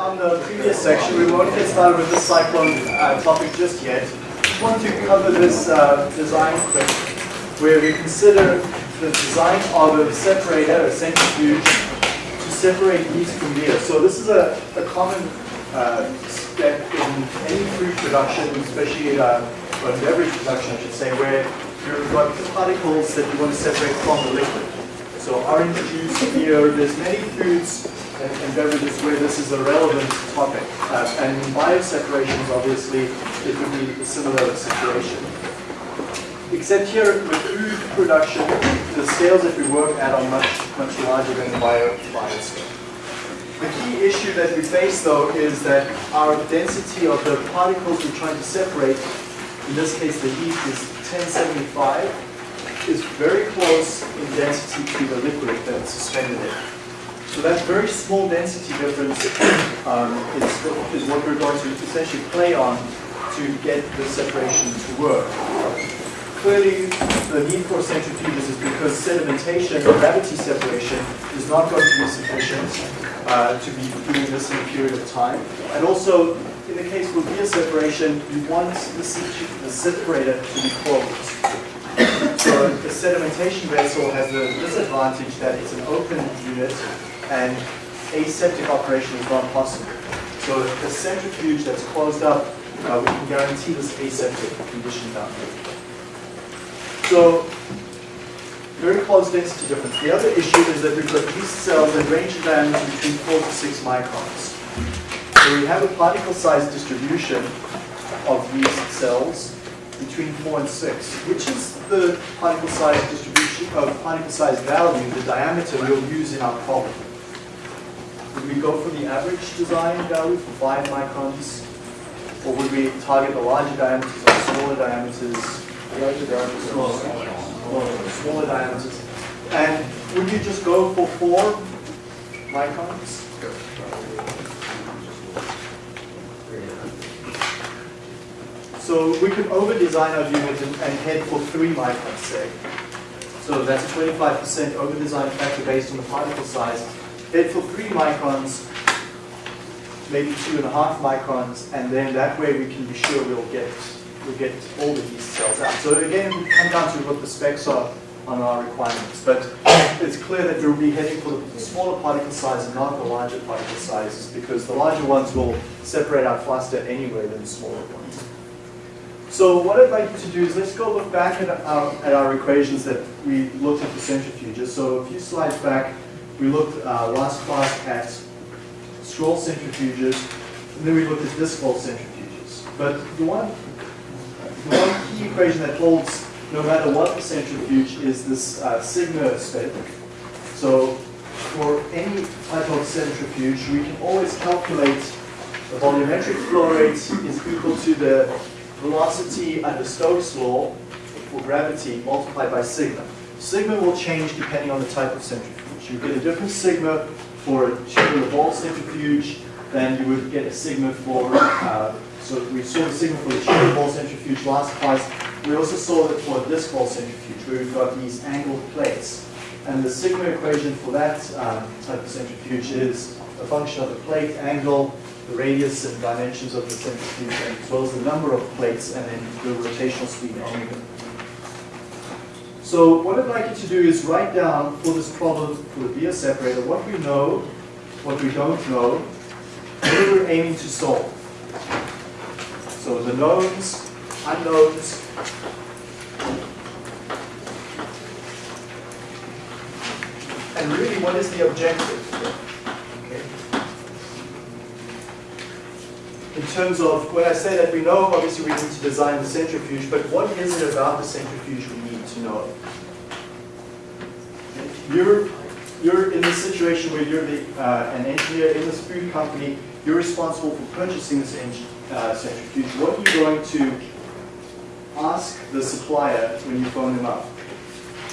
on the previous section. We won't get started with this cyclone uh, topic just yet. Just want to cover this uh, design quick, where we consider the design of a separator, a centrifuge, to separate yeast from beer. So this is a, a common uh, step in any food production, especially uh, beverage production, I should say, where you've got particles that you want to separate from the liquid. So orange juice, beer, there's many foods and, and beverages where this is a relevant topic. Uh, and in bioseparations, obviously, it would be a similar situation. Except here with food production, the scales that we work at are much, much larger than the bio, bioscale. The key issue that we face though is that our density of the particles we're trying to separate, in this case the heat is 1075, is very close in density to the liquid that's suspended in. So that very small density difference um, is, is what we're going to essentially play on to get the separation to work. Clearly, the need for centrifuges is because sedimentation, gravity separation, is not going to be sufficient uh, to be doing this in a period of time. And also, in the case of beer separation, you want the, the separator to be closed. So the sedimentation vessel has the disadvantage that it's an open unit and aseptic operation is not possible. So the centrifuge that's closed up, uh, we can guarantee this aseptic condition down here. So very close density difference. The other issue is that we've got yeast cells that range in diameter between 4 to 6 microns. So we have a particle size distribution of yeast cells between 4 and 6, which is the particle size distribution of particle size value, the diameter we'll use in our problem. Would we go for the average design value for 5 microns? Or would we target the larger diameters or smaller diameters? Larger diameters, smaller, smaller, smaller diameters. And would you just go for 4 microns? So we could over-design our unit and, and head for 3 microns, say. So that's a 25% over-design factor based on the particle size Head for 3 microns, maybe 2.5 microns, and then that way we can be sure we'll get, we'll get all the yeast cells out. So again, we come down to what the specs are on our requirements. But it's clear that we'll be heading for the smaller particle size and not the larger particle sizes because the larger ones will separate out faster anyway than the smaller ones. So what I'd like to do is let's go look back at our, at our equations that we looked at the centrifuges. So a few slides back, we looked uh, last class at scroll centrifuges, and then we looked at disc bowl centrifuges. But the one, the one key equation that holds no matter what the centrifuge is this uh, sigma spec. So for any type of centrifuge, we can always calculate the volumetric flow rate is equal to the velocity under Stokes' law for gravity multiplied by sigma. Sigma will change depending on the type of centrifuge. You get a different sigma for a tubular bowl centrifuge than you would get a sigma for, uh, so we saw the sigma for the tubular bowl centrifuge last class. We also saw it for disc bowl centrifuge where we've got these angled plates. And the sigma equation for that um, type of centrifuge is a function of the plate angle, the radius and dimensions of the centrifuge, as well as the number of plates and then the rotational speed omega. So what I'd like you to do is write down for this problem for the beer separator what we know, what we don't know, what we're aiming to solve. So the knowns, unknowns, and really what is the objective? In terms of, when I say that we know, obviously we need to design the centrifuge, but what is it about the centrifuge we need to know? you're you're in this situation where you're the, uh, an engineer in this food company, you're responsible for purchasing this uh, centrifuge. What are you going to ask the supplier when you phone them up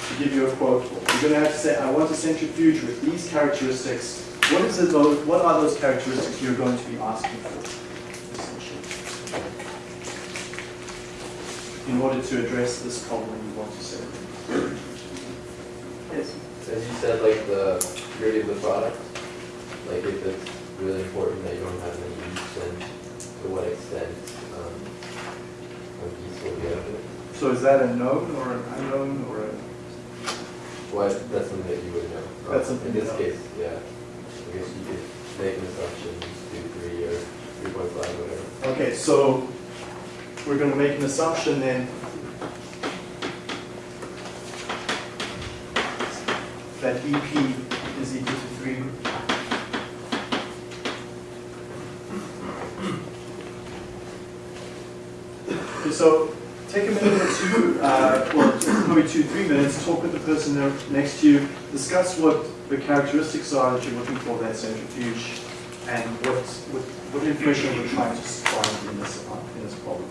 to give you a quote for? You're going to have to say, I want a centrifuge with these characteristics. What is it, what are those characteristics you're going to be asking for, in order to address this problem you want to solve? Yes as you said, like the purity of the product, like if it's really important that you don't percent, um, of use will be out of it. So is that a known or an unknown or a? Well, that's something that you would know. Um, That's something In this know. case, yeah. I guess you could make an assumption, do three or three point five, whatever. Okay, so we're gonna make an assumption then that EP is equal to three. Okay, so take a minute or two, uh, or probably two, three minutes, talk with the person next to you, discuss what the characteristics are that you're looking for that centrifuge, and what, what, what information we're trying to find in this, uh, in this problem.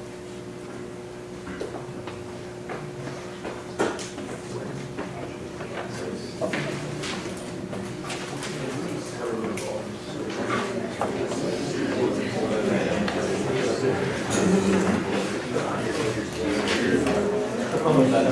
Okay,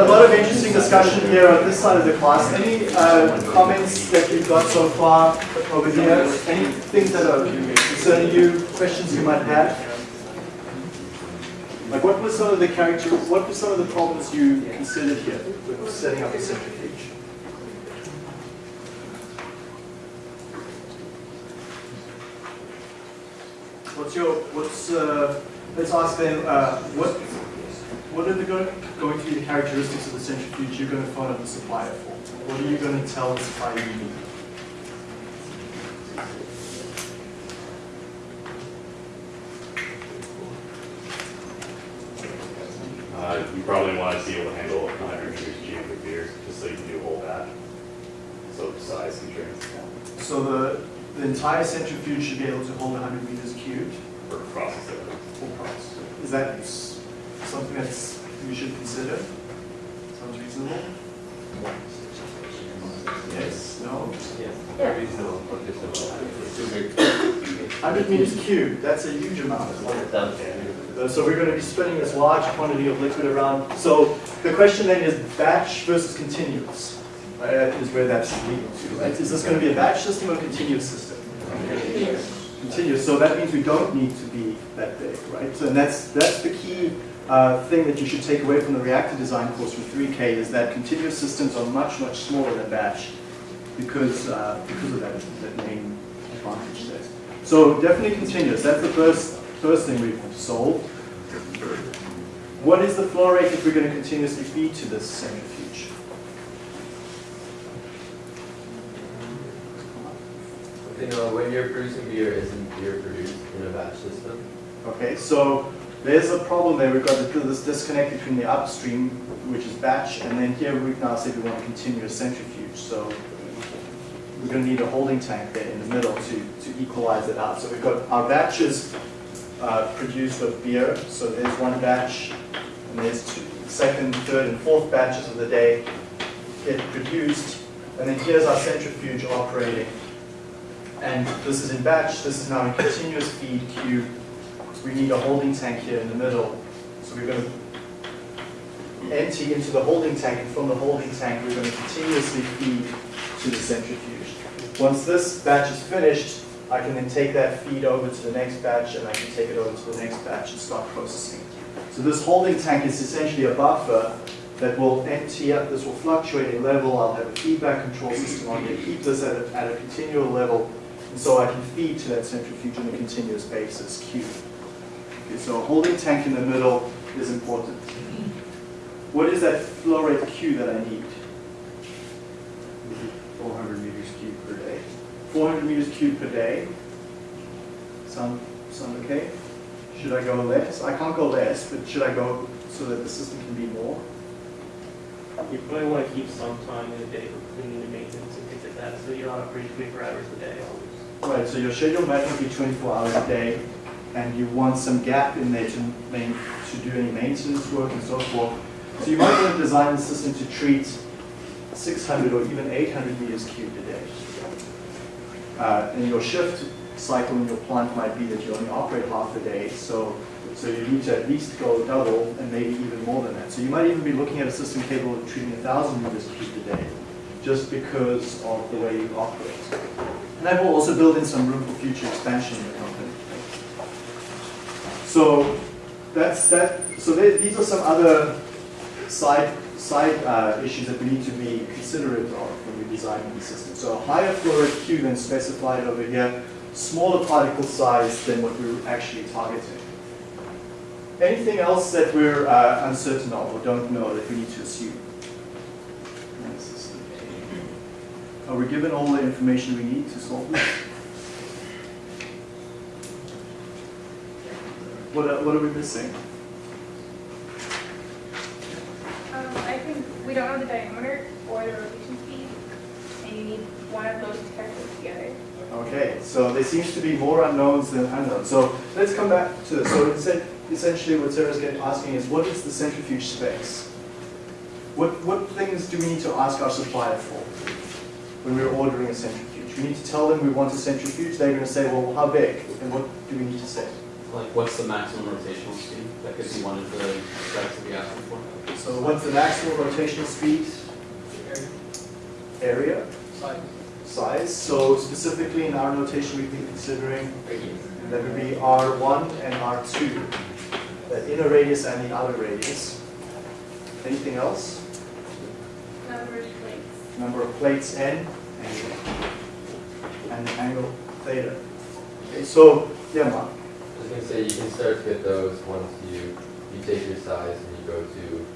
a lot of interesting discussion here on this side of the class. Any uh, comments that you've got so far over here? Any things that are concerning you, questions you might have? Like what were some of the character, what were some of the problems you considered here with setting up a centrifuge? What's your, what's, uh, let's ask them, uh, what, what are the go- going to be the characteristics of the centrifuge you're going to find up the supplier for? What are you going to tell the supplier you need? Uh, you probably want to be able to handle 100 meters cubic beer, just so you can do a whole batch. So size constraints. So the, the entire centrifuge should be able to hold 100 meters cubed. for process it. Full price. Is that something that's, you should consider? Sounds reasonable? Yes, no? Yeah. Reasonable, but reasonable. Hundred meters cubed, that's a huge amount. Uh, So we're going to be spinning this large quantity of liquid around. So the question then is batch versus continuous, right? That is where that's leading to, right? Is this going to be a batch system or a continuous system? Continuous, so that means we don't need to be that big, right? So and that's, that's the key uh, thing that you should take away from the reactor design course with 3K is that continuous systems are much, much smaller than batch because, uh, because of that, that main advantage there. So definitely continuous, that's the first, first thing we've solved. What is the flow rate if we're going to continuously feed to this centrifuge? You know, when you're producing beer, isn't beer produced in a batch system? Okay, so there's a problem there. We've got this disconnect between the upstream, which is batch, and then here we've now said we want continuous centrifuge. So we're going to need a holding tank there in the middle to, to equalize it out. So we've got our batches uh, produced of beer. So there's one batch, and there's two, second, third, and fourth batches of the day get produced. And then here's our centrifuge operating. And this is in batch, this is now in continuous feed cube. We need a holding tank here in the middle. So we're going to empty into the holding tank, and from the holding tank, we're going to continuously feed to the centrifuge. Once this batch is finished, I can then take that feed over to the next batch, and I can take it over to the next batch and start processing. So this holding tank is essentially a buffer that will empty up, this will fluctuate in level, I'll have a feedback control system on it, keep this at a, at a continual level, and so I can feed to that centrifuge on a continuous basis, Q. Okay, so a holding tank in the middle is important. What is that flow rate Q that I need? 400 meters cubed per day. 400 meters cubed per day. Sound, sound okay? Should I go less? I can't go less, but should I go so that the system can be more? You probably want to keep some time in the day for cleaning and maintenance and things like that, so you're not operating 24 hours a day always. Right, so your schedule might not be 24 hours a day, and you want some gap in there to, to do any maintenance work and so forth. So you might want to design the system to treat 600 or even 800 meters cubed a day. Uh, and your shift cycle in your plant might be that you only operate half a day, so, so you need to at least go double and maybe even more than that. So you might even be looking at a system capable of treating 1,000 meters cubed a day, just because of the way you operate. And that will also build in some room for future expansion in the company. So that's that. So there, these are some other side side uh, issues that we need to be considerate of when we're designing the system. So a higher flow rate Q than specified over here, smaller particle size than what we're actually targeting. Anything else that we're uh, uncertain of or don't know that we need to assume? Are we given all the information we need to solve this? What are, what are we missing? Um, I think we don't know the diameter or the rotation speed, and you need one of those to calculate together. Okay, so there seems to be more unknowns than unknowns. So let's come back to this. So essen- essentially what Sarah's getting, asking is what is the centrifuge specs? What, what things do we need to ask our supplier for when we're ordering a centrifuge? We need to tell them we want a centrifuge. They're going to say, well, how big? And what do we need to say? Like, what's the maximum rotational speed? That could be one of the specs to be asking for. So what's the maximum rotational speed? Area? Size. Size. So specifically in our notation, we'd be considering that would be R1 and R2, the inner radius and the outer radius. Anything else? Number of plates. Number of plates N and the angle theta. Okay, so, yeah, Mark. Was gonna say, you can start to get those once you, you take your size and you go to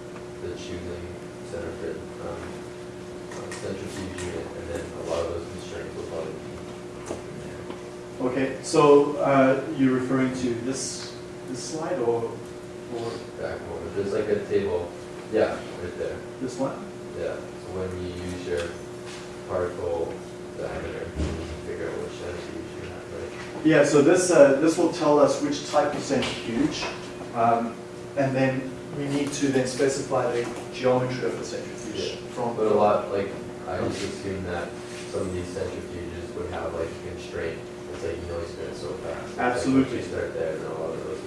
the choosing center fit, um, um, centrifuge unit, and then a lot of those constraints will probably be. Okay, so uh, you're referring to this, this slide or, or back over. There's like a table, yeah, right there. this one? Yeah, so when you use your particle diameter, you can figure out which centrifuge you have, right? Yeah, so this, uh, this will tell us which type of centrifuge, um, and then we need to then specify the geometry of the centrifuge from. But a lot, like, I just assume that some of these centrifuges would have like a constraint, it's like, you know, you spin it so fast. Absolutely. You start there, and a lot of those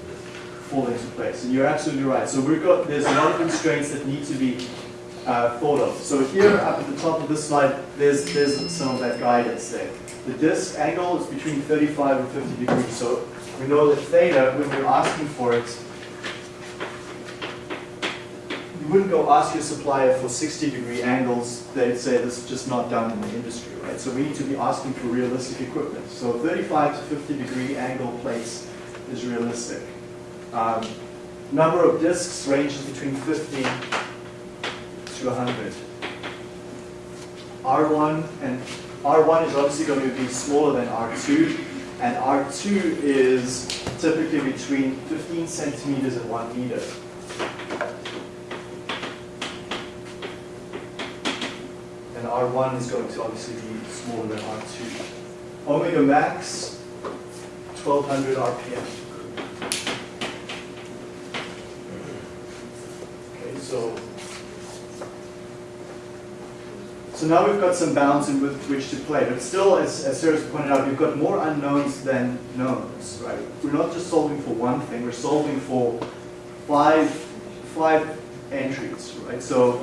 fall into place. And you're absolutely right. So we've got, there's a lot of constraints that need to be uh, thought of. So here up at the top of this slide, there's, there's some of that guidance there. The disk angle is between 35 and 50 degrees. So we know that theta, when we're asking for it, you wouldn't go ask your supplier for 60 degree angles. They'd say this is just not done in the industry, right? So we need to be asking for realistic equipment. So 35 to 50 degree angle plates is realistic. Um, number of discs ranges between 50 to 100. R1 and R1 is obviously going to be smaller than R2, and R2 is typically between 15 centimeters and 1 meter. And R1 is going to obviously be smaller than R2. Omega max, 1200 RPM. Okay, so, so now we've got some bounds in with which to play, but still, as, as Sarah's pointed out, we've got more unknowns than knowns, right? We're not just solving for one thing, we're solving for five, five entries, right? So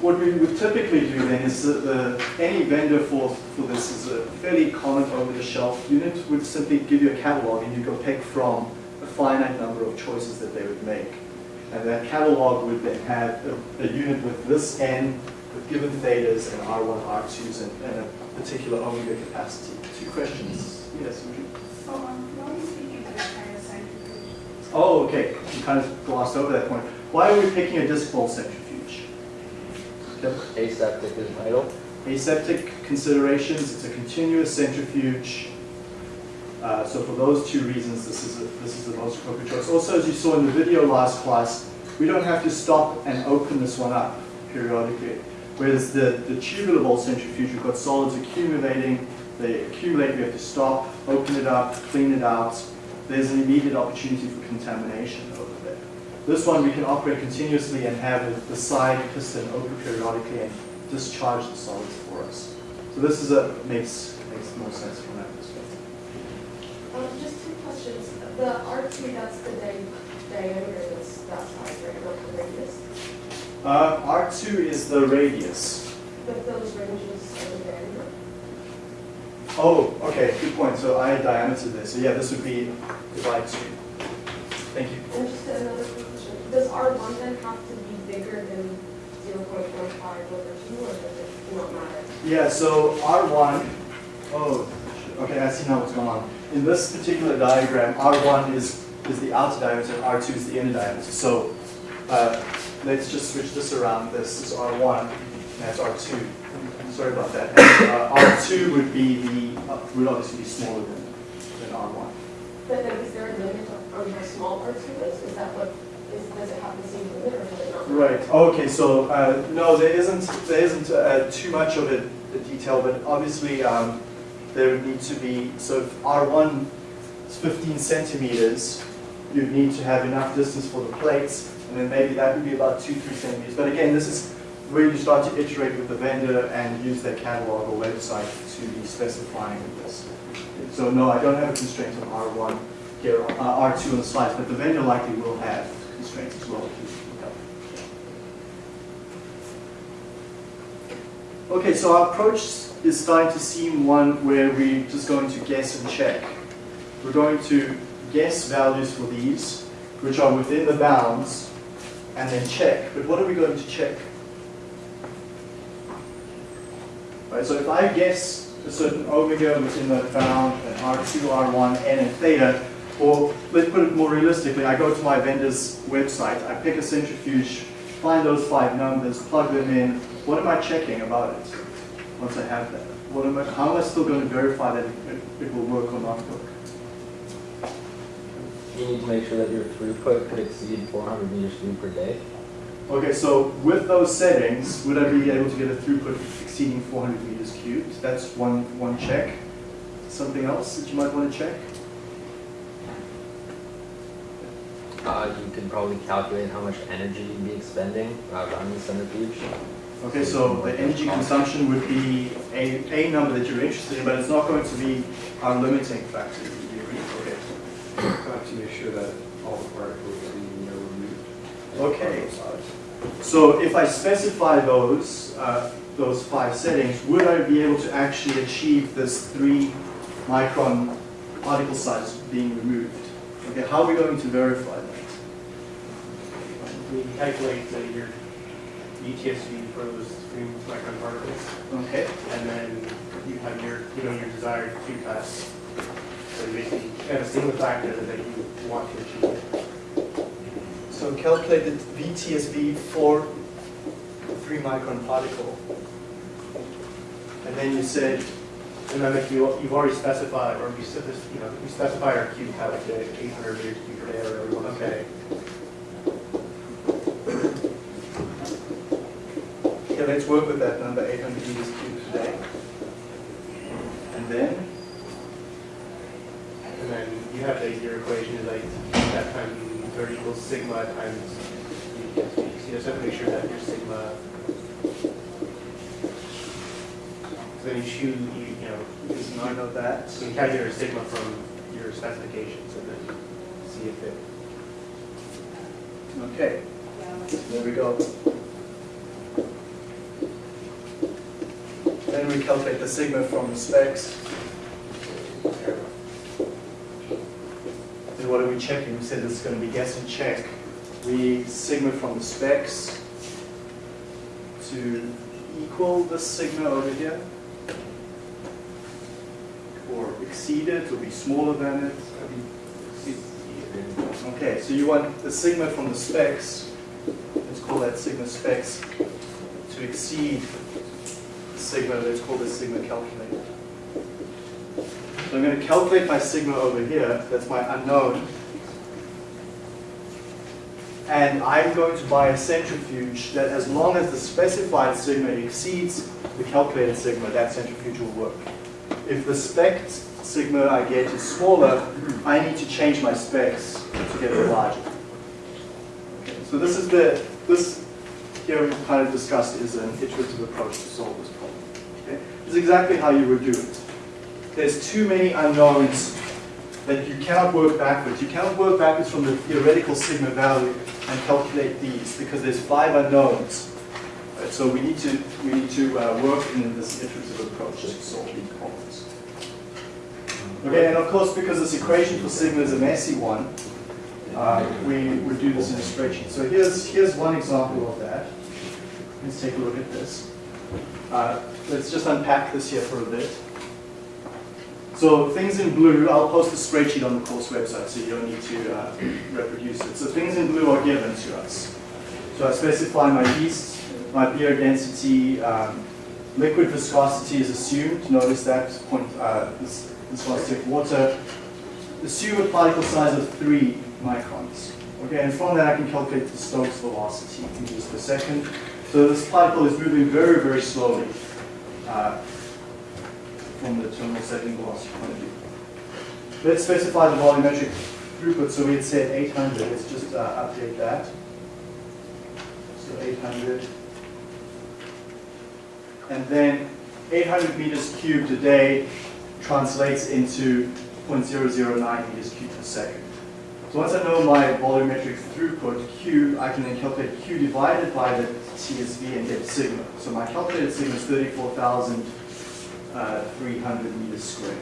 what we would typically do then is that the, any vendor for, for this is a fairly common over-the-shelf unit would simply give you a catalog and you go pick from a finite number of choices that they would make. And that catalog would then have a, a unit with this N, with given thetas and R1, R2s, and, and a particular omega capacity. Two questions. Yes, would you? So, um, why are speaking to that kind of centrifuge? Oh, okay. You kind of glossed over that point. Why are we picking a disc bowl centrifuge? Aseptic is vital. Aseptic considerations, it's a continuous centrifuge. Uh, so for those two reasons, this is, a, this is the most appropriate choice. Also, as you saw in the video last class, we don't have to stop and open this one up periodically. Whereas the, the tubular bowl centrifuge, we've got solids accumulating, they accumulate, we have to stop, open it up, clean it out. There's an immediate opportunity for contamination over there. This one, we can operate continuously and have the side piston open periodically and discharge the solids for us. So this is a, makes, makes more sense from that perspective. Um, just two questions. The R two, that's the di- diameter that's that size, right, not the radius? Uh, R2 is the radius. But those ranges are the? Oh, okay, good point. So I had diameter there. So yeah, this would be divide two. Thank you. And just another question. Does R one then have to be bigger than zero point one five over two, or does it not matter? Yeah, so R1, oh, okay, I see now what's going on. In this particular diagram, R1 is, is the outer diameter, and R2 is the inner diameter. So uh, let's just switch this around. This is R1, and that's R2. Sorry about that. Uh, R2 would be the, uh, would obviously be smaller than, than R1. But then is there a limit on how small R two is? Is that what, is, does it have the same limit, or does it not? Right, okay, so, uh, no, there isn't, there isn't uh, too much of a a detail, but obviously, um, there would need to be, so if R1 is 15 centimeters, you'd need to have enough distance for the plates, and then maybe that would be about two, three centimeters. But again, this is where you start to iterate with the vendor and use their catalog or website to be specifying this. So no, I don't have a constraint on R1 here, uh, R2 on the slides, but the vendor likely will have constraints as well. Okay, so our approach is starting to seem one where we're just going to guess and check. We're going to guess values for these, which are within the bounds, and then check. But what are we going to check? Right, so if I guess a certain omega within that bound, an R2, R1, N, and theta, or let's put it more realistically, I go to my vendor's website, I pick a centrifuge, find those five numbers, plug them in. What am I checking about it once I have that? What am I, how am I still going to verify that it, it will work or not work? you need to make sure that your throughput could exceed 400 meters cubed per day. Okay, so with those settings, would I be able to get a throughput exceeding 400 meters cubed? That's one, one check. Something else that you might want to check? Uh, you can probably calculate how much energy you'd be expending uh, running the centrifuge. Okay, so the energy consumption would be a, a number that you're interested in, but it's not going to be our limiting factor make sure that all the particles are being removed. Okay. So if I specify those, uh, those five settings, would I be able to actually achieve this three micron particle size being removed? Okay, how are we going to verify that? We calculate uh, your VTSV for those three micron particles, Okay, and then you have your, you know, your desired Q you basically have a single factor that you want to achieve. so calculate the VTSV for three micron particle. And then you said, And then if you, you've already specified, or you this, you know, you specify our test at eight hundred meters cubed per day, or whatever you want to say. okay, let's work with that number, 800 meters cubed per day. And then, And then you have the, your equation is like, that times thirty equals sigma times. So you just have to make sure that your sigma. So then you choose, you, you know, is none of that. so you calculate your sigma from your specifications and then see if it. Okay, there we go. Then we calculate the sigma from the specs. What are we checking? We said is going to be guess and check. We sigma from the specs to equal the sigma over here. Or exceed it, or be smaller than it. Okay, so you want the sigma from the specs, let's call that sigma specs, to exceed the sigma, let's call this sigma calculated. So I'm going to calculate my sigma over here, that's my unknown. And I'm going to buy a centrifuge that as long as the specified sigma exceeds the calculated sigma, that centrifuge will work. If the spec sigma I get is smaller, I need to change my specs to get it larger. Okay, so this is the, this here we've kind of discussed is an iterative approach to solve this problem. Okay? Is exactly how you would do it. There's too many unknowns that you cannot work backwards. You cannot work backwards from the theoretical sigma value and calculate these because there's five unknowns. Right, so we need to we need to uh, work in this iterative approach to solve these problems. Okay, and of course, because this equation for sigma is a messy one, uh, we would do this in a spreadsheet. So here's here's one example of that. Let's take a look at this. Uh, let's just unpack this here for a bit. So things in blue, I'll post a spreadsheet on the course website, so you don't need to uh, reproduce it. So things in blue are given to us. So I specify my yeast, my beer density, um, liquid viscosity is assumed. Notice that point, uh, this, this was take water. Assume a particle size of three microns. Okay, and from that I can calculate the Stokes velocity in meters per second. So this particle is moving very, very slowly. Uh, from the terminal settling of view. Let's specify the volumetric throughput. So we had said 800. Let's just uh, update that. So 800. And then 800 meters cubed a day translates into 0.009 meters cubed per second. So once I know my volumetric throughput, Q, I can then calculate Q divided by the TSV and get sigma. So my calculated sigma is 34,000 uh, 300 meters squared.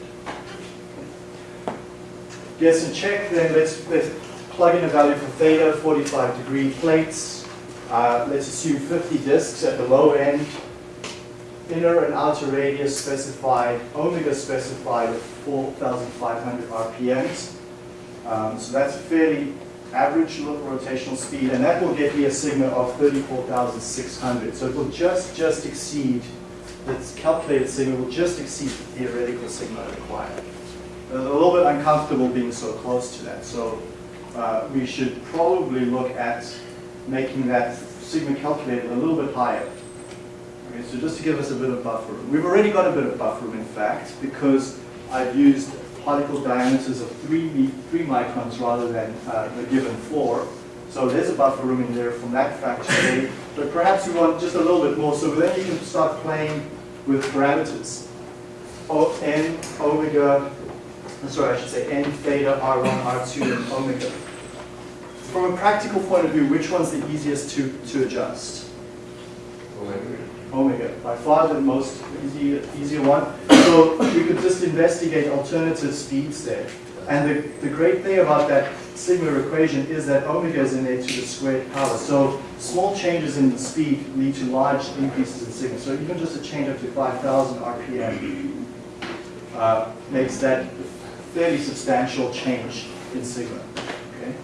Guess and check, then let's, let's plug in a value for theta, 45 degree plates. Uh, let's assume 50 disks at the low end. Inner and outer radius specified, omega specified at 4,500 RPMs. Um, so that's a fairly average rotational speed, and that will get me a sigma of 34,600. So it will just, just exceed its calculated sigma will just exceed the theoretical sigma required. A little bit uncomfortable being so close to that, so uh, we should probably look at making that sigma calculated a little bit higher. Okay, so just to give us a bit of buffer room. We've already got a bit of buffer room, in fact, because I've used particle diameters of three, three microns rather than uh, the given four. So there's a buffer room in there from that factor A, but perhaps you want just a little bit more, so then you can start playing with parameters. O, n, omega, sorry, I should say n, theta, r1, r2, and omega. From a practical point of view, which one's the easiest to, to adjust? Omega. Omega, by far the most easy, easier one. So we could just investigate alternative speeds there. And the, the great thing about that sigma equation is that omega is in there to the squared power. So small changes in speed lead to large increases in sigma. So even just a change up to 5,000 RPM uh, makes that fairly substantial change in sigma. Okay?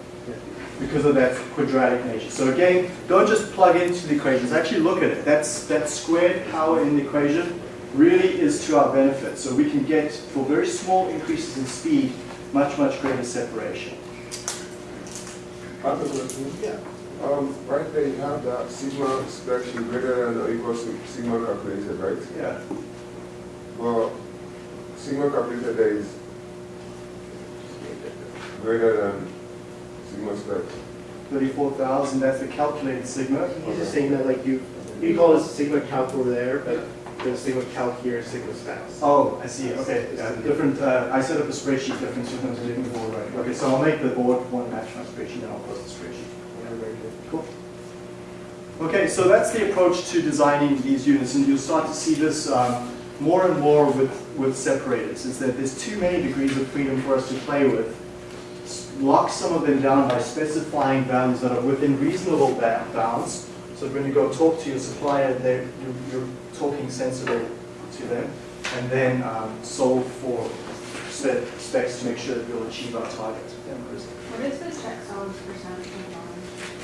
Because of that quadratic nature. So again, don't just plug into the equations. Actually look at it. That's, that squared power in the equation really is to our benefit. So we can get, for very small increases in speed, much, much greater separation. Yeah. Um, right there, you have that sigma spreadsheet greater than or equal to sigma calculated, right? Yeah. Well, sigma calculated there is greater than sigma squared. 34,000, that's the calculated sigma. He's just saying that like you, you call this sigma calc over there, but there's sigma calc here, sigma stats. Oh, I see, okay, yeah, different, uh, I set up a spreadsheet different to the living board, right? Okay, so I'll make the board one match my spreadsheet, and I'll post the spreadsheet. Yeah, very good. Cool. Okay, so that's the approach to designing these units, and you'll start to see this um, more and more with, with separators, is that there's too many degrees of freedom for us to play with. Lock some of them down by specifying values that are within reasonable bounds, so when you go talk to your supplier, they're, you're, you're talking sensible to them, and then um, solve for specs to make sure that we'll achieve our target. Yeah, Chris. What is the checksums percent of bond?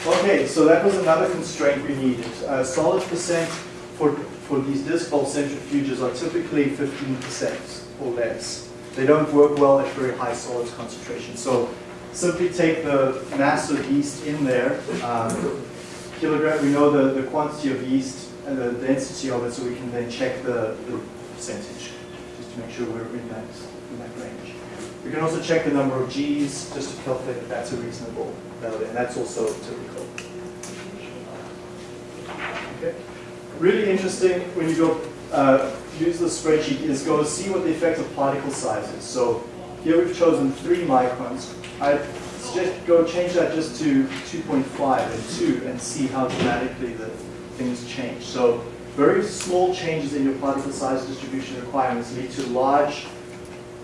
Okay, so that was another constraint we needed. Uh, solid percent for, for these disc centrifuges are typically 15% or less. They don't work well at very high solids concentration. So simply take the mass of yeast in there, um, kilogram, we know the, the quantity of yeast and the density of it, so we can then check the, the percentage, make sure we're in that, in that range. We can also check the number of Gs, just to calculate if that's a reasonable value, and that's also typical. Okay. Really interesting when you go uh, use the spreadsheet is go see what the effect of particle size is. So here we've chosen three microns. I suggest go change that just to 2.5 and 2 and see how dramatically the things change. So very small changes in your particle size distribution requirements lead to large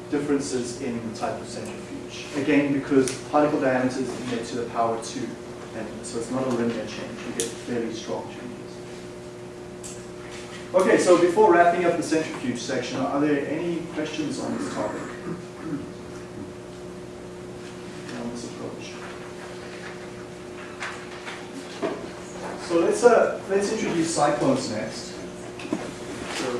differences in the type of centrifuge. Again, because particle diameter is to the power 2, and so it's not a linear change. You get fairly strong changes. Okay, so before wrapping up the centrifuge section, are there any questions on this topic? On this approach? So let's, uh, let's introduce cyclones next. So,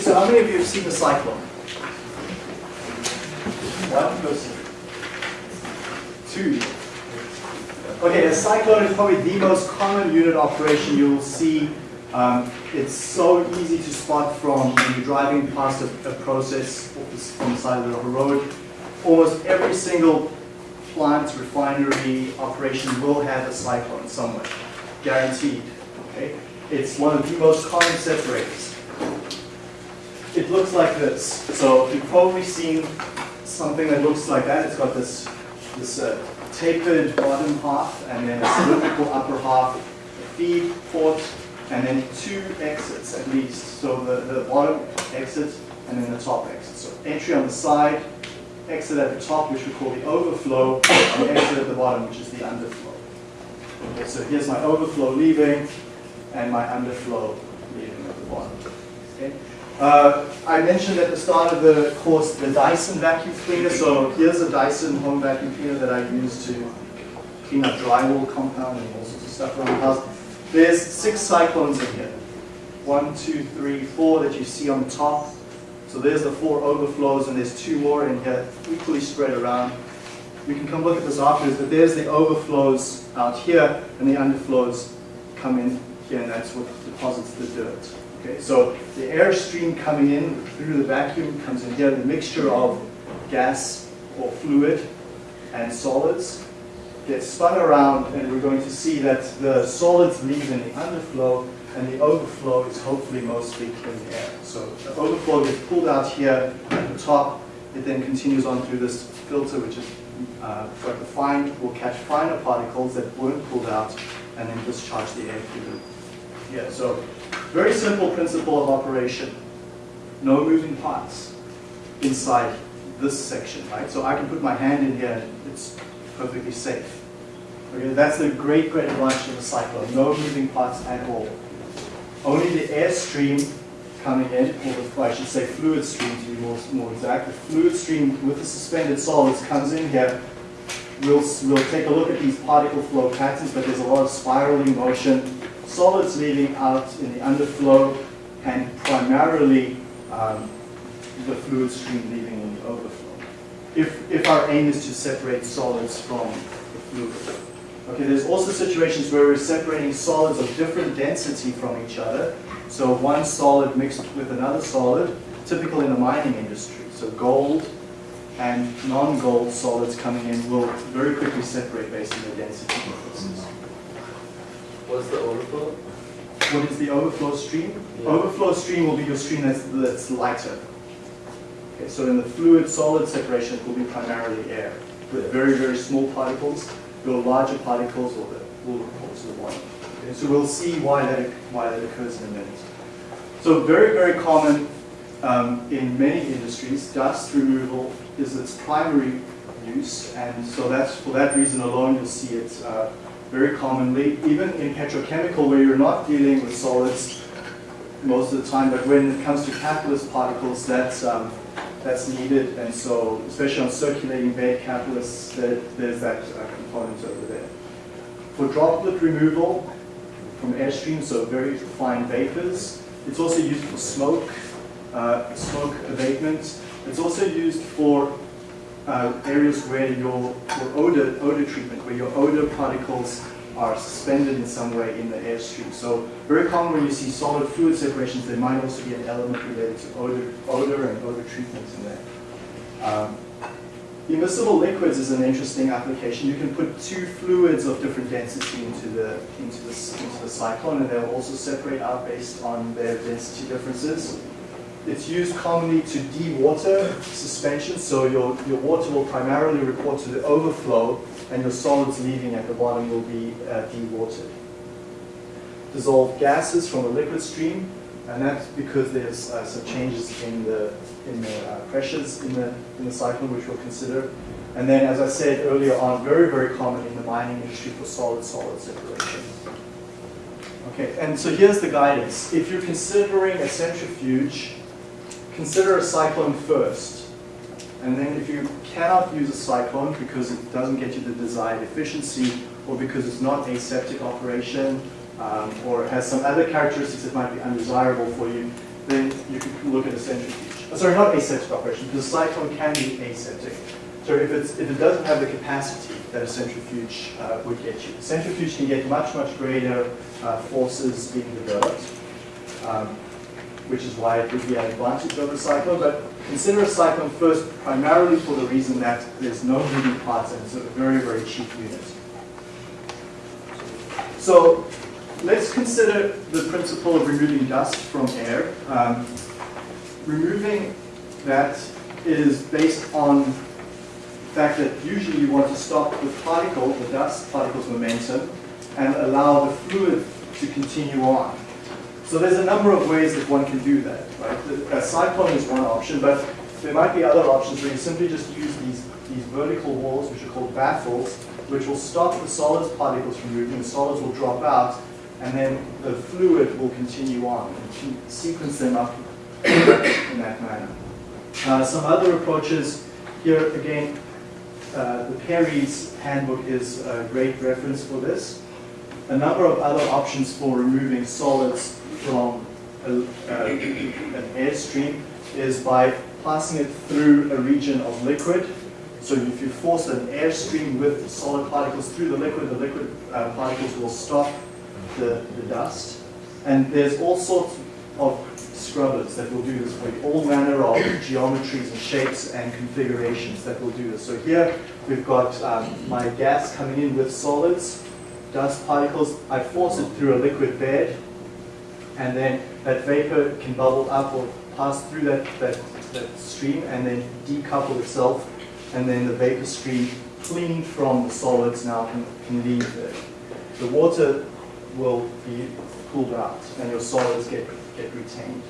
so how many of you have seen a cyclone? One person. Two. Okay, a cyclone is probably the most common unit operation you will see. Um, it's so easy to spot from when you're driving past a, a process from the side of the road. Almost every single plant, refinery operation will have a cyclone somewhere, guaranteed. Okay, it's one of the most common separators it looks like this. So you've probably seen something that looks like that. It's got this, this uh, tapered bottom half and then a cylindrical upper half, feed, port, and then two exits at least. So the, the bottom exit and then the top exit. So entry on the side, exit at the top, which we call the overflow, and exit at the bottom, which is the underflow. Okay, so here's my overflow leaving and my underflow leaving at the bottom. Okay. Uh, I mentioned at the start of the course the Dyson vacuum cleaner. So here's a Dyson home vacuum cleaner that I use to clean up drywall compound and all sorts of stuff around the house. there's six cyclones in here. One, two, three, four that you see on top. So there's the four overflows, and there's two more in here, equally spread around. We can come look at this afterwards, but there's the overflows out here, and the underflows come in here, and that's what deposits the dirt. Okay, so the air stream coming in through the vacuum comes in here, the mixture of gas or fluid and solids gets spun around, and we're going to see that the solids leave in the underflow, and the overflow is hopefully mostly clean air. So the overflow gets pulled out here at the top, it then continues on through this filter, which is uh, fine, will catch finer particles that weren't pulled out, and then discharge the air through the, yeah, so very simple principle of operation. No moving parts inside this section, right? So I can put my hand in here it's perfectly safe. Okay, that's the great, great advantage of a cyclone. No moving parts at all. Only the air stream coming in, or I should say fluid stream to be more, more exact. The fluid stream with the suspended solids comes in here. We'll, we'll take a look at these particle flow patterns, but there's a lot of spiraling motion. Solids leaving out in the underflow, and primarily um, the fluid stream leaving in the overflow. If, if our aim is to separate solids from the fluid. Okay, there's also situations where we're separating solids of different density from each other. So one solid mixed with another solid, typical in the mining industry. So gold and non-gold solids coming in will very quickly separate based on their density differences. What's the overflow? What is the overflow stream? Yeah. Overflow stream will be your stream that's, that's lighter. Okay, so in the fluid-solid separation, it will be primarily air with very, very small particles. Your larger particles will, will report to the bottom. Okay, so we'll see why that, why that occurs in a minute. So very, very common um, in many industries, dust removal is its primary use, and so that's for that reason alone you'll see it uh, very commonly, even in petrochemical where you're not dealing with solids most of the time, but when it comes to catalyst particles, that's um, that's needed, and so especially on circulating bed catalysts, there, there's that uh, component over there. For droplet removal from airstream, so very fine vapors, it's also used for smoke, uh, smoke abatement. It's also used for uh, areas where your, your odor, odor treatment, where your odor particles are suspended in some way in the airstream. So very common when you see solid fluid separations, there might also be an element related to odor, odor and odor treatments in there. Um, immiscible liquids is an interesting application. You can put two fluids of different density into the into the, into the cyclone, and they'll also separate out based on their density differences. It's used commonly to de-water suspension, so your, your water will primarily report to the overflow and your solids leaving at the bottom will be uh, de-watered. Dissolved gases from a liquid stream, and that's because there's uh, some changes in the, in the uh, pressures in the, in the cyclone, which we'll consider. And then, as I said earlier on, very, very common in the mining industry for solid-solid separation. Okay, and so here's the guidance. If you're considering a centrifuge, consider a cyclone first. And then if you cannot use a cyclone because it doesn't get you the desired efficiency or because it's not aseptic operation um, or has some other characteristics that might be undesirable for you, then you can look at a centrifuge. Uh, sorry, not aseptic operation, because a cyclone can be aseptic. So if, it's, if it doesn't have the capacity that a centrifuge uh, would get you. A centrifuge can get much, much greater uh, forces being developed. Um, which is why it would be an advantage over cyclone. But consider a cyclone first primarily for the reason that there's no moving parts and it's a very, very cheap unit. So let's consider the principle of removing dust from air. Um, removing that is based on the fact that usually you want to stop the particle, the dust particle's momentum, and allow the fluid to continue on. So there's a number of ways that one can do that. Right? A cyclone is one option, but there might be other options where you simply just use these, these vertical walls, which are called baffles, which will stop the solids particles from moving. The solids will drop out, and then the fluid will continue on. And sequence them up in that manner. Uh, some other approaches here again. Uh, the Perry's handbook is a great reference for this. a number of other options for removing solids from a, uh, an airstream is by passing it through a region of liquid. So if you force an airstream with solid particles through the liquid, the liquid uh, particles will stop the, the dust. And there's all sorts of scrubbers that will do this for all manner of geometries and shapes and configurations that will do this. So here we've got um, my gas coming in with solids, dust particles. I force it through a liquid bed, and then that vapor can bubble up or pass through that, that, that stream and then decouple itself, and then the vapor stream cleaned from the solids now can, can leave there. The water will be cooled out and your solids get, get retained.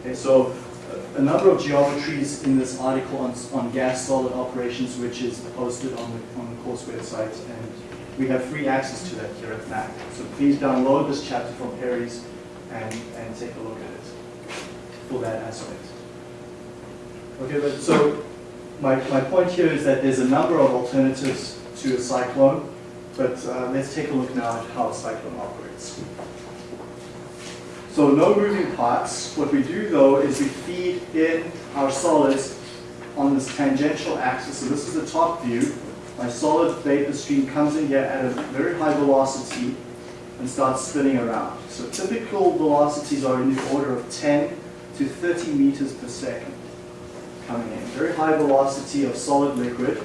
Okay, so uh, a number of geometries in this article on, on gas solid operations which is posted on the, on the course website and we have free access to that here at MAC. So please download this chapter from Perry's and, and take a look at it for that aspect. Okay, but so my, my point here is that there's a number of alternatives to a cyclone, but uh, let's take a look now at how a cyclone operates. So no moving parts. What we do though is we feed in our solids on this tangential axis. So this is the top view. My solid vapor stream comes in here at a very high velocity and starts spinning around. So typical velocities are in the order of 10 to 30 meters per second coming in. Very high velocity of solid liquid,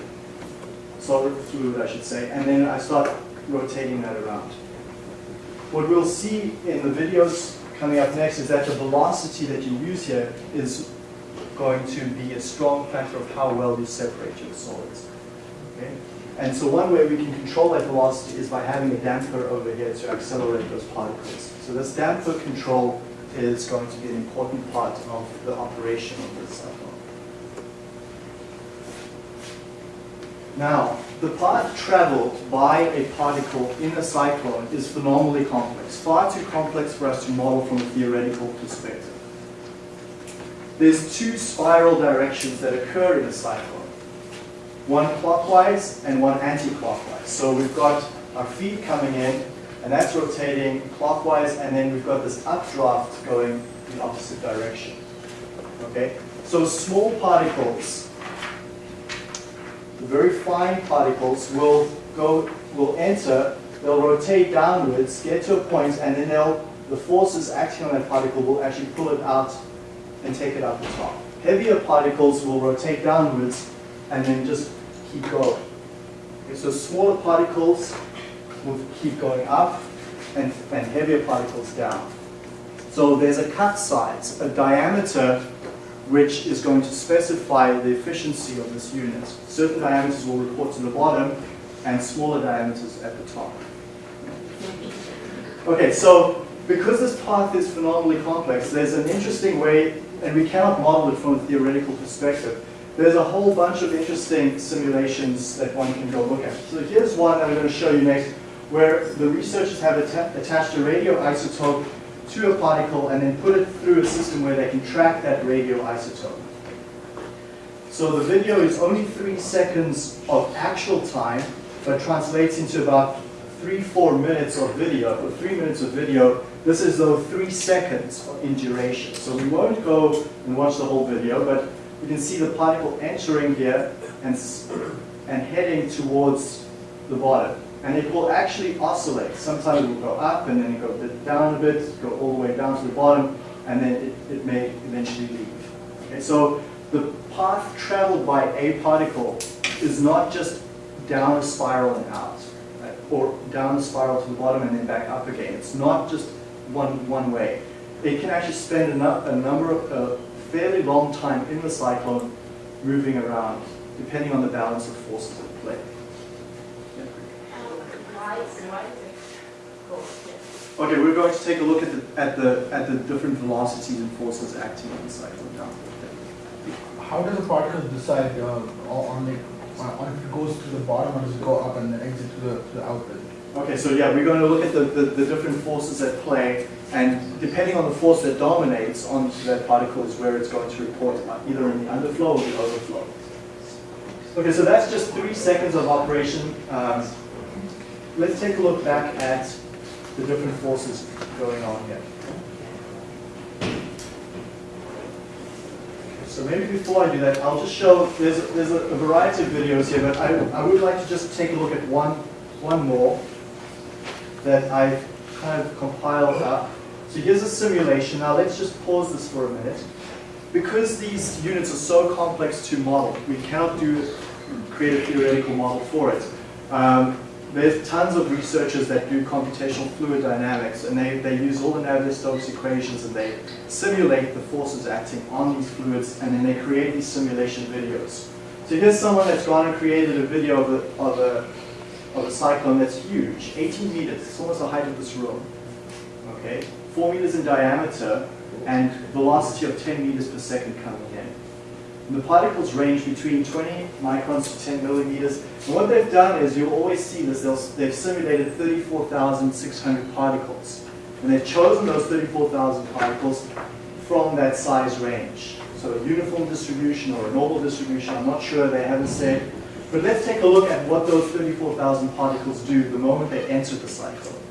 solid fluid I should say, and then I start rotating that around. What we'll see in the videos coming up next is that the velocity that you use here is going to be a strong factor of how well you separate your solids. Okay? And so one way we can control that velocity is by having a damper over here to accelerate those particles. So this damper control is going to be an important part of the operation of this cyclone. Now, the path traveled by a particle in a cyclone is phenomenally complex, far too complex for us to model from a theoretical perspective. There's two spiral directions that occur in a cyclone one clockwise and one anti-clockwise. So we've got our feed coming in, and that's rotating clockwise, and then we've got this updraft going in the opposite direction. Okay? So small particles, the very fine particles, will go, will enter, they'll rotate downwards, get to a point, and then they'll, the forces acting on that particle will actually pull it out and take it up the top. Heavier particles will rotate downwards and then just keep going. Okay, so smaller particles will keep going up and, and heavier particles down. So there's a cut size, a diameter which is going to specify the efficiency of this unit. Certain diameters will report to the bottom and smaller diameters at the top. Okay, so because this path is phenomenally complex, there's an interesting way, and we cannot model it from a theoretical perspective, there's a whole bunch of interesting simulations that one can go look at. So here's one that I'm going to show you next, where the researchers have atta attached a radioisotope to a particle and then put it through a system where they can track that radioisotope. So the video is only three seconds of actual time, but translates into about three, four minutes of video, or three minutes of video. This is though three seconds in duration. So we won't go and watch the whole video, but you can see the particle entering here and, and heading towards the bottom. And it will actually oscillate. Sometimes it will go up and then it go down a bit, go all the way down to the bottom, and then it, it may eventually leave. Okay, so the path traveled by a particle is not just down a spiral and out, right? or down a spiral to the bottom and then back up again. It's not just one, one way. It can actually spend a, a number of, uh, fairly long time in the cyclone moving around, depending on the balance of forces at play. Okay, we're going to take a look at the, at the, at the different velocities and forces acting on the cyclone now. How does a particle decide uh, on, the, on if it goes to the bottom or does it go up and then exit to the, to the outlet? Okay, so yeah, we're going to look at the, the, the, different forces at play, and depending on the force that dominates on that particle is where it's going to report either in the underflow or the overflow. Okay, so that's just three seconds of operation. Um, let's take a look back at the different forces going on here. So maybe before I do that, I'll just show, there's, a- there's a variety of videos here, but I, I would like to just take a look at one, one more that I've kind of compiled up. So here's a simulation. Now let's just pause this for a minute. Because these units are so complex to model, we cannot do, create a theoretical model for it. Um, there's tons of researchers that do computational fluid dynamics, and they, they use all the Navier-Stokes equations, and they simulate the forces acting on these fluids, and then they create these simulation videos. So here's someone that's gone and created a video of a, of a, of a cyclone that's huge, 18 meters, it's almost the height of this room, okay? 4 meters in diameter, and velocity of 10 meters per second coming in. And the particles range between 20 microns to 10 millimeters. And what they've done is, you'll always see this, they've simulated 34,600 particles. And they've chosen those 34,000 particles from that size range. So a uniform distribution or a normal distribution, I'm not sure, they haven't said. But let's take a look at what those 34,000 particles do the moment they enter the cyclone.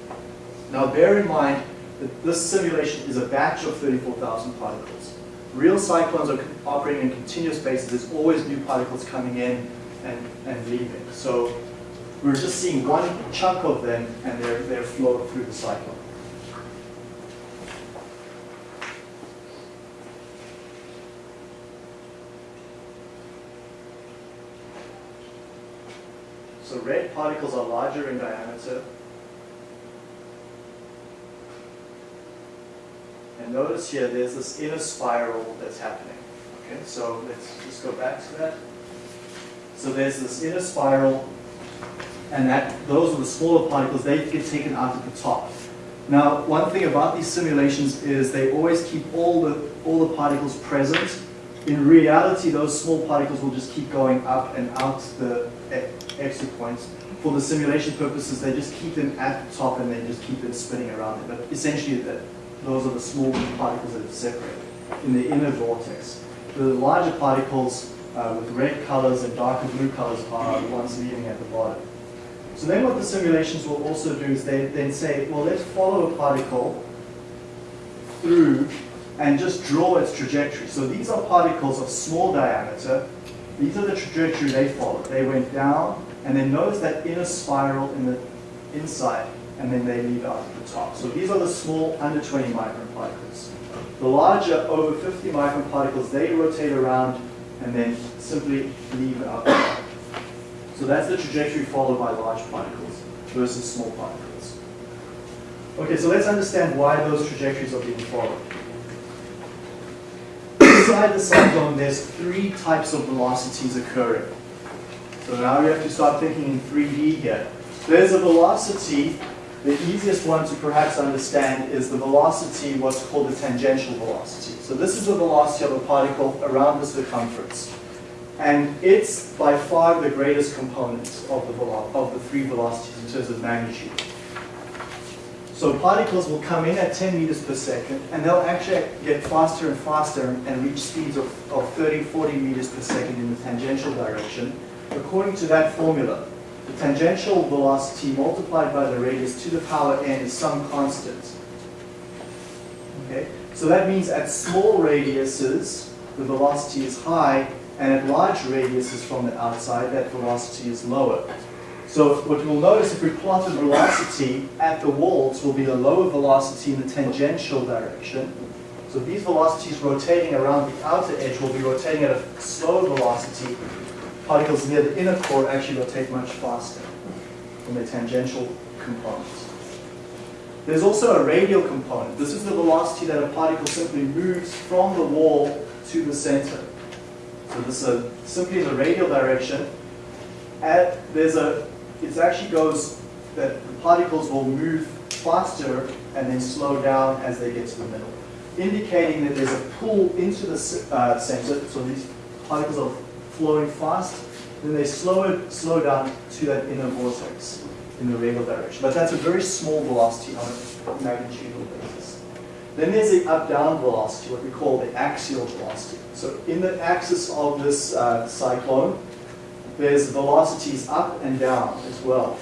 Now bear in mind that this simulation is a batch of 34,000 particles. Real cyclones are operating in continuous basis. There's always new particles coming in and, and leaving. So we're just seeing one chunk of them and they're, they're flowed through the cycle. So red particles are larger in diameter. And notice here, there's this inner spiral that's happening. Okay, so let's just go back to that. So there's this inner spiral, and that those are the smaller particles, they get taken out at the top. Now, one thing about these simulations is they always keep all the, all the particles present. In reality, those small particles will just keep going up and out the exit points. For the simulation purposes, they just keep them at the top and they just keep them spinning around it. But essentially, that those are the small particles that are separated in the inner vortex. The larger particles uh, with red colors and darker blue colors are the ones leaving at the bottom. So then what the simulations will also do is they then say, well, let's follow a particle through and just draw its trajectory. So these are particles of small diameter. These are the trajectory they followed. They went down, and then notice that inner spiral in the inside, and then they leave out at the top. So these are the small, under 20 micron particles. The larger, over 50 micron particles, they rotate around and then simply leave it out. So that's the trajectory followed by large particles versus small particles. Okay, so let's understand why those trajectories are being followed. Inside the cyclone, there's three types of velocities occurring. So now we have to start thinking in 3D here. There's a velocity, the easiest one to perhaps understand is the velocity, what's called the tangential velocity. So this is the velocity of a particle around the circumference. And it's by far the greatest component of the, of the three velocities in terms of magnitude. So particles will come in at 10 meters per second, and they'll actually get faster and faster and reach speeds of, of 30, 40 meters per second in the tangential direction. According to that formula, the tangential velocity multiplied by the radius to the power n is some constant. Okay? So that means at small radiuses, the velocity is high, and at large radiuses from the outside, that velocity is lower. So what we'll notice if we plot the velocity at the walls will be the lower velocity in the tangential direction. So these velocities rotating around the outer edge will be rotating at a slow velocity. Particles near the inner core actually rotate much faster than the tangential components. There's also a radial component. This is the velocity that a particle simply moves from the wall to the center. So this is a, simply the radial direction. At, there's a, it actually goes that the particles will move faster and then slow down as they get to the middle, indicating that there's a pull into the uh, center. So these particles are flowing fast, then they slow it, slow down to that inner vortex in the radial direction. But that's a very small velocity on a magnitudinal basis. Then there's the up-down velocity, what we call the axial velocity. So in the axis of this uh, cyclone, there's velocities up and down as well.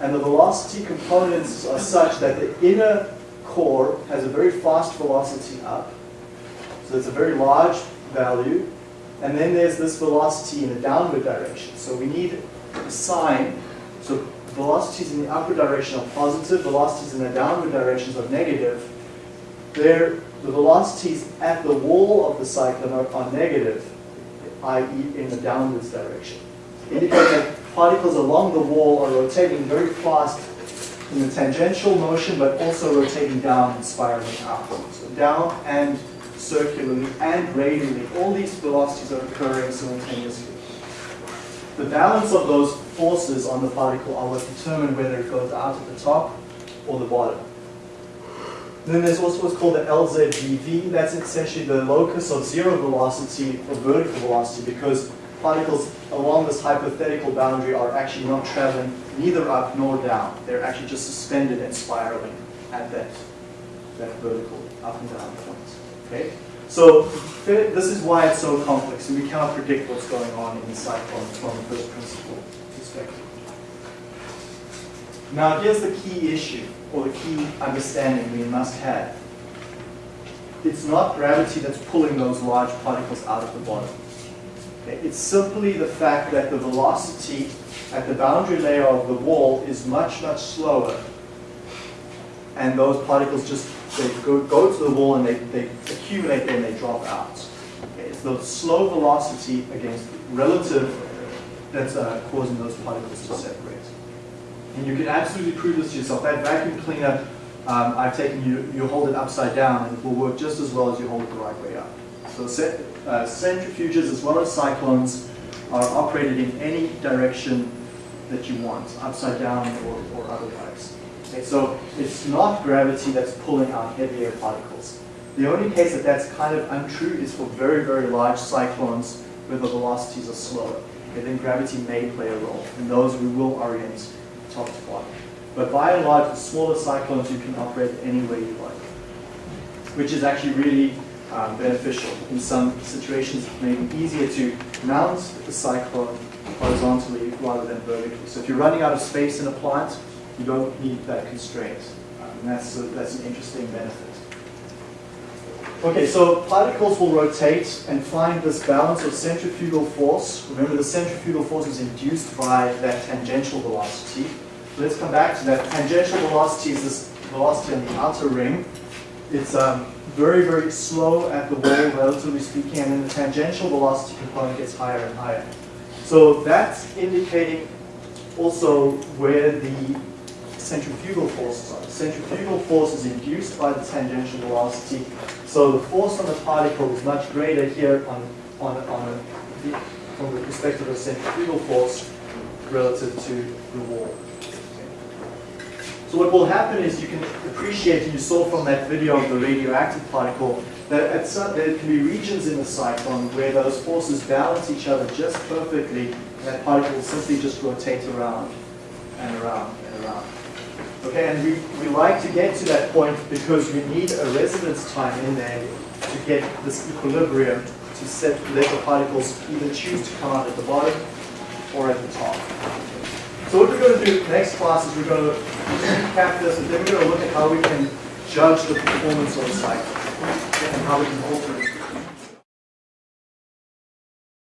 And the velocity components are such that the inner core has a very fast velocity up. So it's a very large value. And then there's this velocity in the downward direction. So we need a sign. So velocities in the upward direction are positive, velocities in the downward directions are negative. There, the velocities at the wall of the cyclone are, are negative, i.e. in the downwards direction. Indicate that particles along the wall are rotating very fast in the tangential motion, but also rotating down and spiraling out. So down and circularly and radially, all these velocities are occurring simultaneously. The balance of those forces on the particle are what determine whether it goes out at the top or the bottom. Then there's also what's called the LZVV. That's essentially the locus of zero velocity or vertical velocity because particles along this hypothetical boundary are actually not traveling neither up nor down. They're actually just suspended and spiraling at that, that vertical up and down. Okay? So this is why it's so complex, and we cannot predict what's going on in the cyclone from a first principle perspective. Now here's the key issue, or the key understanding we must have. It's not gravity that's pulling those large particles out of the bottom. Okay? It's simply the fact that the velocity at the boundary layer of the wall is much, much slower. And those particles just they go, go to the wall and they, they accumulate and they drop out. It's the slow velocity against relative that's uh, causing those particles to separate. And you can absolutely prove this to yourself. That vacuum cleaner, um, I've taken you, you hold it upside down and it will work just as well as you hold it the right way up. So uh, centrifuges as well as cyclones are operated in any direction that you want, upside down or, or otherwise. Okay, so it's not gravity that's pulling out heavier particles. The only case that that's kind of untrue is for very, very large cyclones where the velocities are slower. Okay, then gravity may play a role, and those we will orient top to bottom. But by and large, the smaller cyclones you can operate any way you like, which is actually really um, beneficial. In some situations, it may be easier to mount the cyclone horizontally rather than vertically. So if you're running out of space in a plant, you don't need that constraint. And that's, a, that's an interesting benefit. Okay, so particles will rotate and find this balance of centrifugal force. Remember, the centrifugal force is induced by that tangential velocity. Let's come back to that. Tangential velocity is this velocity on the outer ring. It's um, very, very slow at the wall, relatively speaking, and then the tangential velocity component gets higher and higher. So that's indicating also where the centrifugal forces are. Centrifugal force is induced by the tangential velocity. So the force on the particle is much greater here on, on, on a, from the perspective of centrifugal force relative to the wall. So what will happen is you can appreciate, and you saw from that video of the radioactive particle, that at some, there can be regions in the cyclone where those forces balance each other just perfectly, and that particle will simply just rotate around and around and around. Okay, and we, we like to get to that point because we need a residence time in there to get this equilibrium to set, let the particles either choose to come out at the bottom or at the top. So what we're going to do next class is we're going to recap this and then we're going to look at how we can judge the performance of a cycle and how we can alter it.